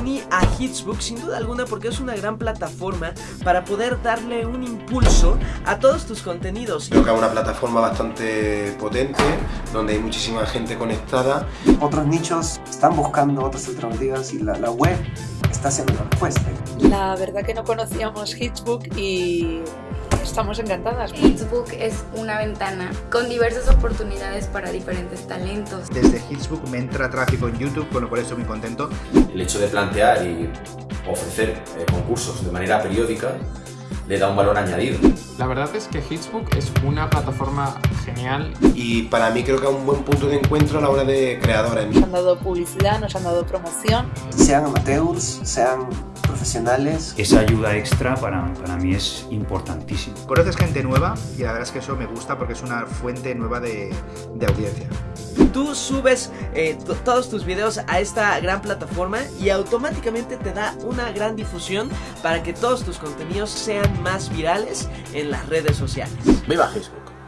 uní a Hitsbook sin duda alguna porque es una gran plataforma para poder darle un impulso a todos tus contenidos. Creo que es una plataforma bastante potente, donde hay muchísima gente conectada. Otros nichos están buscando otras alternativas y la, la web está siendo la respuesta. La verdad que no conocíamos Hitsbook y estamos encantadas. Hitsbook es una ventana con diversas oportunidades para diferentes talentos. Desde Hitsbook me entra tráfico en YouTube, con lo cual estoy muy contento. El hecho de plantear y ofrecer eh, concursos de manera periódica le da un valor añadido. La verdad es que Hitsbook es una plataforma genial. Y para mí creo que es un buen punto de encuentro a la hora de creadores. Nos han dado publicidad, nos han dado promoción. Sean amateurs, sean profesionales. Esa ayuda extra para, para mí es importantísima. Conoces gente nueva y la verdad es que eso me gusta porque es una fuente nueva de, de audiencia. Tú subes eh, todos tus videos a esta gran plataforma y automáticamente te da una gran difusión para que todos tus contenidos sean más virales en las redes sociales. ¡Viva Facebook!